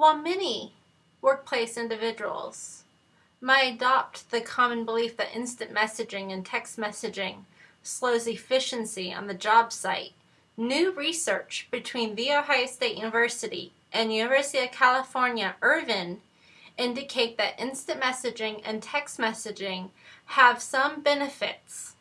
While many workplace individuals might adopt the common belief that instant messaging and text messaging slows efficiency on the job site, new research between The Ohio State University and University of California, Irvine indicate that instant messaging and text messaging have some benefits.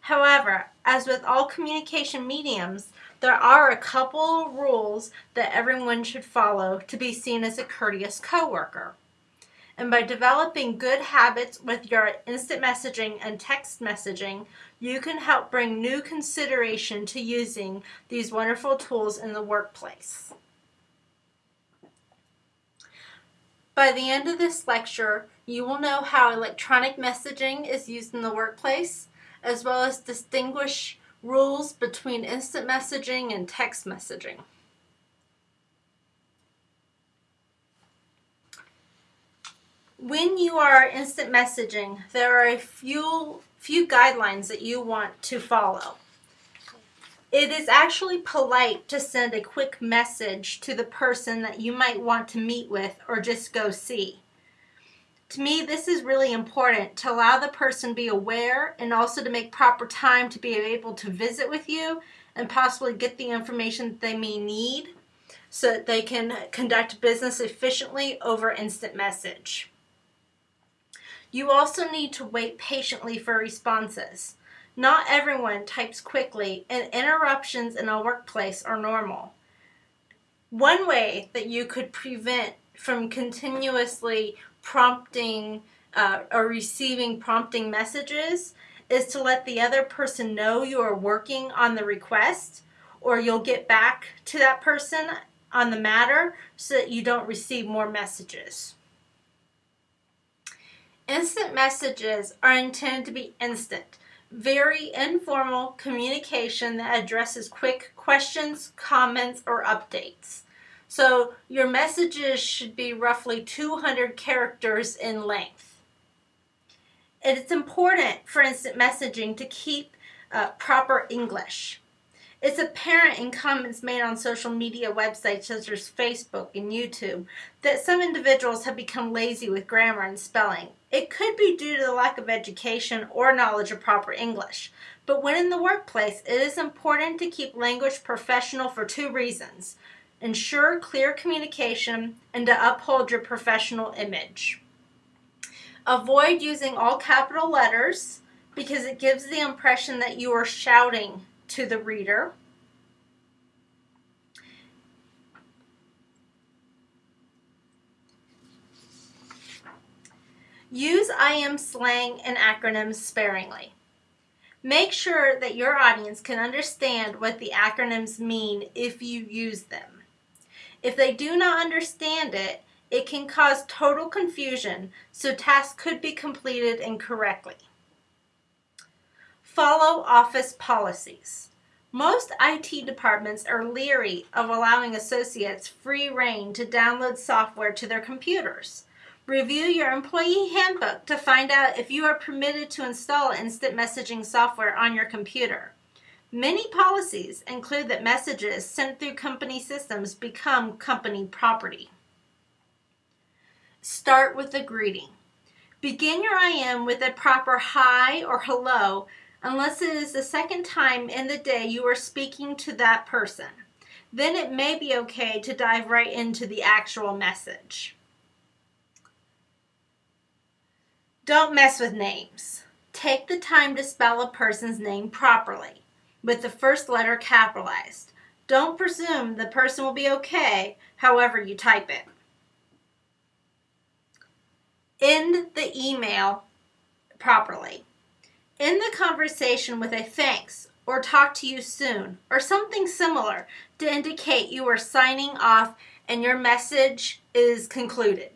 However, as with all communication mediums, there are a couple rules that everyone should follow to be seen as a courteous coworker. And by developing good habits with your instant messaging and text messaging, you can help bring new consideration to using these wonderful tools in the workplace. By the end of this lecture, you will know how electronic messaging is used in the workplace, as well as distinguish rules between instant messaging and text messaging. When you are instant messaging, there are a few, few guidelines that you want to follow. It is actually polite to send a quick message to the person that you might want to meet with or just go see. To me, this is really important to allow the person be aware and also to make proper time to be able to visit with you and possibly get the information that they may need so that they can conduct business efficiently over instant message. You also need to wait patiently for responses. Not everyone types quickly, and interruptions in a workplace are normal. One way that you could prevent from continuously prompting uh, or receiving prompting messages is to let the other person know you are working on the request or you'll get back to that person on the matter so that you don't receive more messages. Instant messages are intended to be instant very informal communication that addresses quick questions, comments, or updates. So your messages should be roughly 200 characters in length. And It's important for instant messaging to keep uh, proper English. It's apparent in comments made on social media websites such as Facebook and YouTube that some individuals have become lazy with grammar and spelling. It could be due to the lack of education or knowledge of proper English. But when in the workplace, it is important to keep language professional for two reasons. Ensure clear communication and to uphold your professional image. Avoid using all capital letters because it gives the impression that you are shouting to the reader. Use IM slang and acronyms sparingly. Make sure that your audience can understand what the acronyms mean if you use them. If they do not understand it, it can cause total confusion, so tasks could be completed incorrectly. Follow office policies. Most IT departments are leery of allowing associates free reign to download software to their computers. Review your employee handbook to find out if you are permitted to install instant messaging software on your computer. Many policies include that messages sent through company systems become company property. Start with a greeting. Begin your IM with a proper hi or hello unless it is the second time in the day you are speaking to that person. Then it may be okay to dive right into the actual message. Don't mess with names. Take the time to spell a person's name properly, with the first letter capitalized. Don't presume the person will be okay however you type it. End the email properly. End the conversation with a thanks or talk to you soon or something similar to indicate you are signing off and your message is concluded.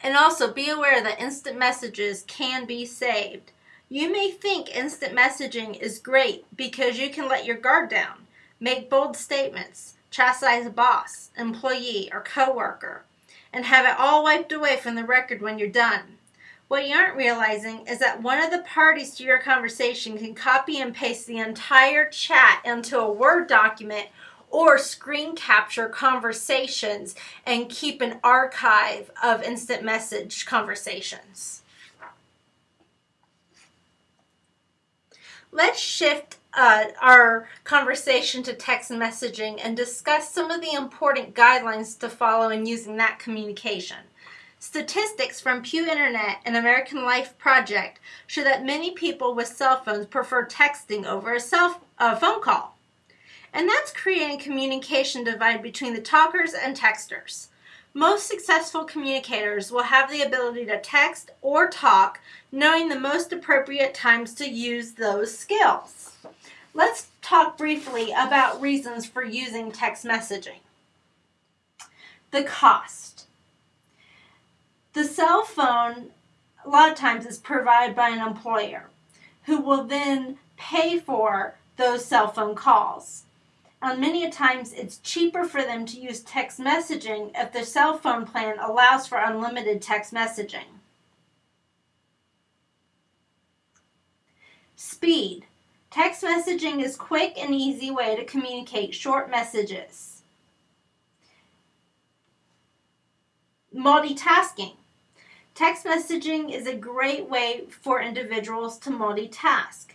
And also be aware that instant messages can be saved. You may think instant messaging is great because you can let your guard down, make bold statements, chastise a boss, employee, or coworker, and have it all wiped away from the record when you're done. What you aren't realizing is that one of the parties to your conversation can copy and paste the entire chat into a Word document or screen capture conversations and keep an archive of instant message conversations. Let's shift uh, our conversation to text messaging and discuss some of the important guidelines to follow in using that communication. Statistics from Pew Internet and American Life Project show that many people with cell phones prefer texting over a cell uh, phone call. And that's creating a communication divide between the talkers and texters. Most successful communicators will have the ability to text or talk, knowing the most appropriate times to use those skills. Let's talk briefly about reasons for using text messaging. The cost. The cell phone, a lot of times, is provided by an employer who will then pay for those cell phone calls. And many times it's cheaper for them to use text messaging if their cell phone plan allows for unlimited text messaging. Speed. Text messaging is a quick and easy way to communicate short messages. Multitasking. Text messaging is a great way for individuals to multitask.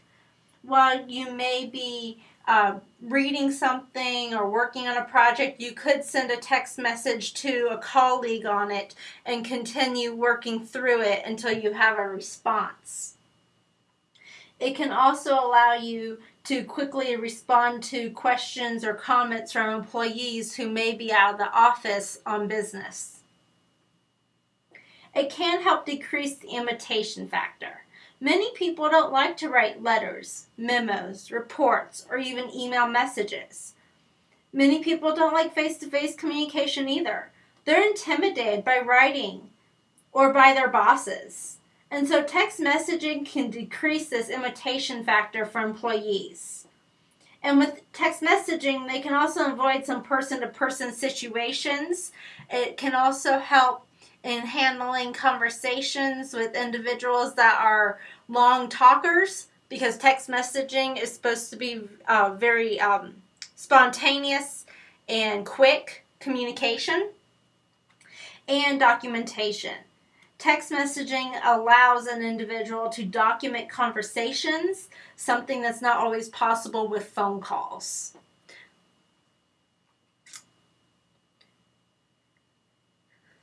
While you may be uh, reading something or working on a project, you could send a text message to a colleague on it and continue working through it until you have a response. It can also allow you to quickly respond to questions or comments from employees who may be out of the office on business. It can help decrease the imitation factor. Many people don't like to write letters, memos, reports, or even email messages. Many people don't like face to face communication either. They're intimidated by writing or by their bosses. And so text messaging can decrease this imitation factor for employees. And with text messaging, they can also avoid some person to person situations. It can also help in handling conversations with individuals that are long talkers because text messaging is supposed to be uh, very um, spontaneous and quick communication and documentation. Text messaging allows an individual to document conversations, something that's not always possible with phone calls.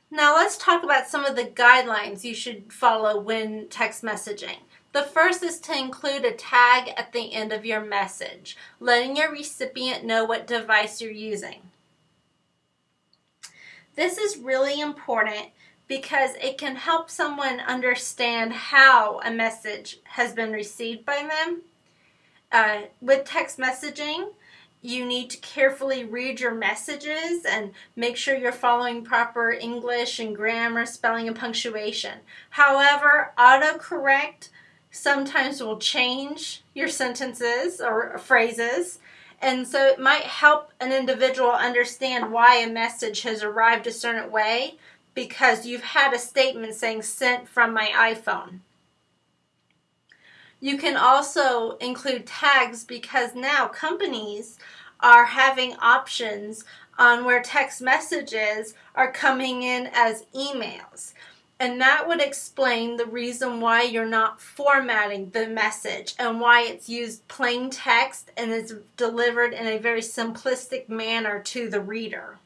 Now let's talk about some of the guidelines you should follow when text messaging. The first is to include a tag at the end of your message, letting your recipient know what device you're using. This is really important because it can help someone understand how a message has been received by them. Uh, with text messaging, you need to carefully read your messages and make sure you're following proper English and grammar, spelling, and punctuation. However, autocorrect sometimes will change your sentences or phrases. And so it might help an individual understand why a message has arrived a certain way because you've had a statement saying sent from my iPhone. You can also include tags because now companies are having options on where text messages are coming in as emails. And that would explain the reason why you're not formatting the message and why it's used plain text and is delivered in a very simplistic manner to the reader.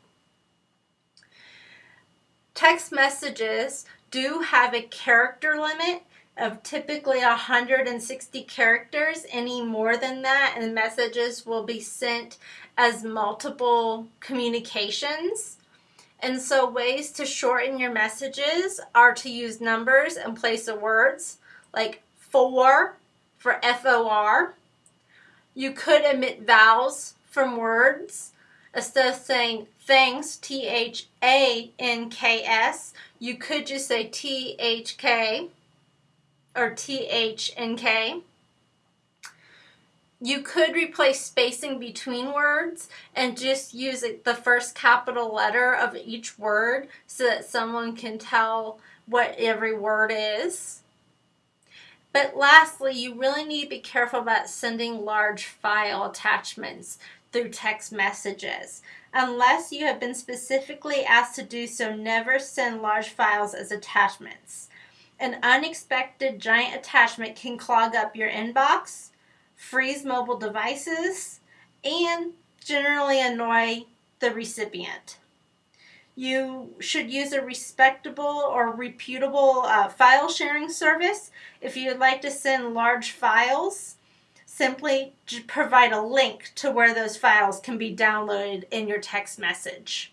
Text messages do have a character limit of typically 160 characters. Any more than that, and messages will be sent as multiple communications. And so, ways to shorten your messages are to use numbers in place of words, like for for F O R. You could omit vowels from words. Instead of saying thanks, T H A N K S, you could just say T H K or THNK. You could replace spacing between words and just use the first capital letter of each word so that someone can tell what every word is. But lastly, you really need to be careful about sending large file attachments through text messages. Unless you have been specifically asked to do so, never send large files as attachments. An unexpected giant attachment can clog up your inbox, freeze mobile devices, and generally annoy the recipient. You should use a respectable or reputable uh, file sharing service. If you'd like to send large files, simply provide a link to where those files can be downloaded in your text message.